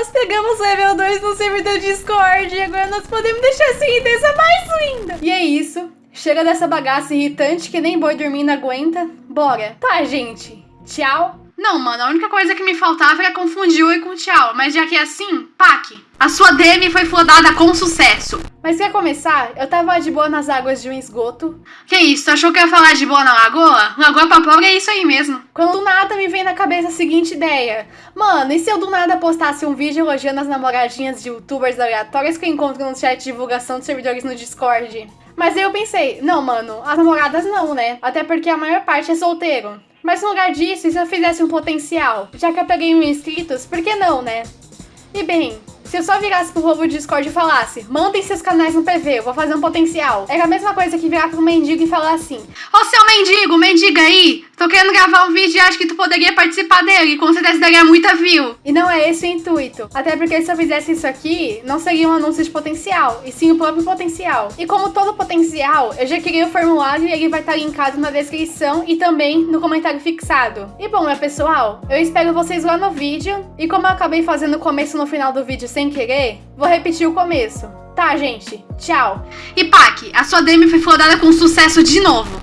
nós pegamos level 2 no servidor Discord e agora nós podemos deixar essa irritância mais linda. E é isso. Chega dessa bagaça irritante que nem boi dormindo aguenta. Bora. Tá, gente. Tchau. Não, mano, a única coisa que me faltava era confundir oi com tchau. Mas já que é assim, pack. A sua DM foi flodada com sucesso. Mas quer começar? Eu tava de boa nas águas de um esgoto. Que isso, tu achou que eu ia falar de boa na lagoa? Lagoa pra pobre é isso aí mesmo. Quando do nada me vem na cabeça a seguinte ideia. Mano, e se eu do nada postasse um vídeo elogiando as namoradinhas de youtubers aleatórias que eu encontro no chat de divulgação de servidores no Discord? Mas aí eu pensei, não, mano, as namoradas não, né? Até porque a maior parte é solteiro. Mas no lugar disso, e se eu fizesse um potencial? Já que eu peguei mil inscritos, por que não, né? E bem, se eu só virasse pro povo do Discord e falasse, mandem seus canais no PV, eu vou fazer um potencial. Era a mesma coisa que virar pro mendigo e falar assim: Ô seu mendigo, mendiga aí, tô querendo gravar um vídeo e acho que tu poderia participar dele, com certeza daria muita view. E não é esse o intuito. Até porque se eu fizesse isso aqui, não seria um anúncio de potencial, e sim o próprio potencial. E como todo potencial, eu já criei o formulário e ele vai estar linkado na descrição e também no comentário fixado. E bom, meu pessoal, eu espero vocês lá no vídeo. E como eu acabei fazendo o começo no final do vídeo sem querer, vou repetir o começo. Tá, gente? Tchau. E Pac, a sua DM foi flodada com sucesso de novo.